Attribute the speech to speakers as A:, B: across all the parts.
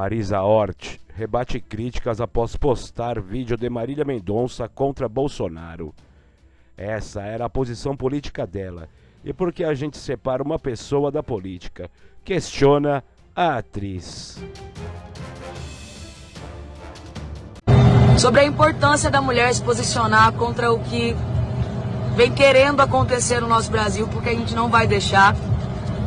A: Marisa Hort rebate críticas após postar vídeo de Marília Mendonça contra Bolsonaro. Essa era a posição política dela. E por que a gente separa uma pessoa da política? Questiona a atriz.
B: Sobre a importância da mulher se posicionar contra o que vem querendo acontecer no nosso Brasil, porque a gente não vai deixar.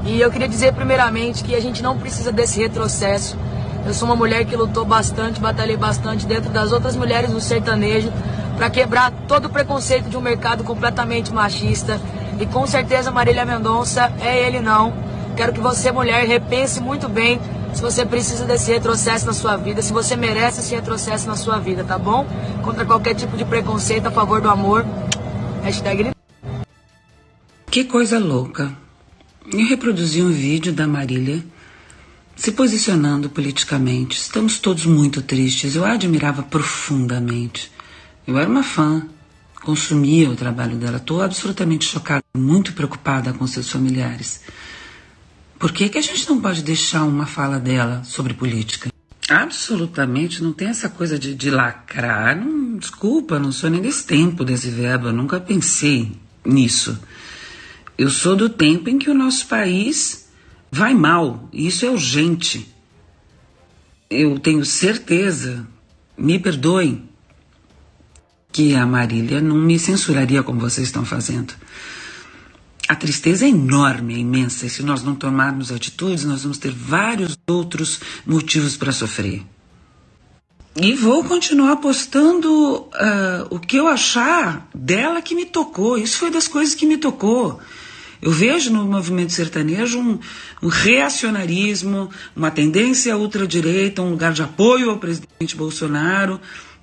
B: E eu queria dizer primeiramente que a gente não precisa desse retrocesso eu sou uma mulher que lutou bastante, batalhei bastante dentro das outras mulheres do sertanejo para quebrar todo o preconceito de um mercado completamente machista. E com certeza Marília Mendonça é ele não. Quero que você, mulher, repense muito bem se você precisa desse retrocesso na sua vida, se você merece esse retrocesso na sua vida, tá bom? Contra qualquer tipo de preconceito a favor do amor. Hashtag...
C: Que coisa louca. Eu reproduzi um vídeo da Marília se posicionando politicamente. Estamos todos muito tristes. Eu a admirava profundamente. Eu era uma fã, consumia o trabalho dela. Estou absolutamente chocada, muito preocupada com seus familiares. Por que, que a gente não pode deixar uma fala dela sobre política? Absolutamente, não tem essa coisa de, de lacrar. Não, desculpa, não sou nem desse tempo desse verbo, eu nunca pensei nisso. Eu sou do tempo em que o nosso país vai mal, isso é urgente. Eu tenho certeza, me perdoem, que a Marília não me censuraria como vocês estão fazendo. A tristeza é enorme, é imensa, e se nós não tomarmos atitudes, nós vamos ter vários outros motivos para sofrer. E vou continuar postando uh, o que eu achar dela que me tocou. Isso foi das coisas que me tocou. Eu vejo no movimento sertanejo um, um reacionarismo, uma tendência à ultradireita, um lugar de apoio ao presidente Bolsonaro,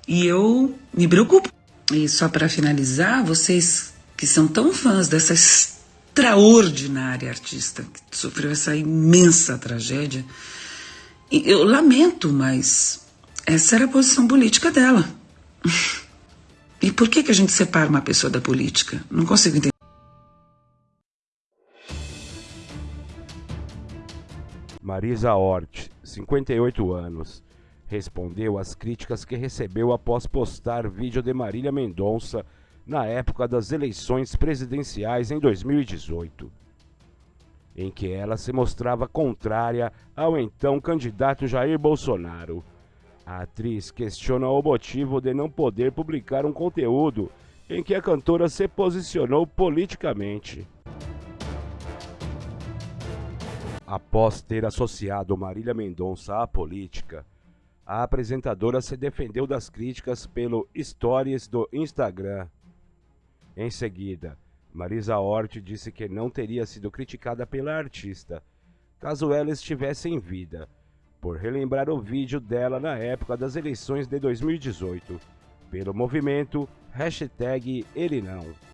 C: e eu me preocupo. E só para finalizar, vocês que são tão fãs dessa extraordinária artista que sofreu essa imensa tragédia, eu lamento, mas essa era a posição política dela. E por que, que a gente separa uma pessoa da política? Não consigo entender.
A: Marisa Hort, 58 anos, respondeu às críticas que recebeu após postar vídeo de Marília Mendonça na época das eleições presidenciais em 2018, em que ela se mostrava contrária ao então candidato Jair Bolsonaro. A atriz questiona o motivo de não poder publicar um conteúdo em que a cantora se posicionou politicamente. Após ter associado Marília Mendonça à política, a apresentadora se defendeu das críticas pelo Stories do Instagram. Em seguida, Marisa Hort disse que não teria sido criticada pela artista, caso ela estivesse em vida, por relembrar o vídeo dela na época das eleições de 2018, pelo movimento hashtag Ele Não.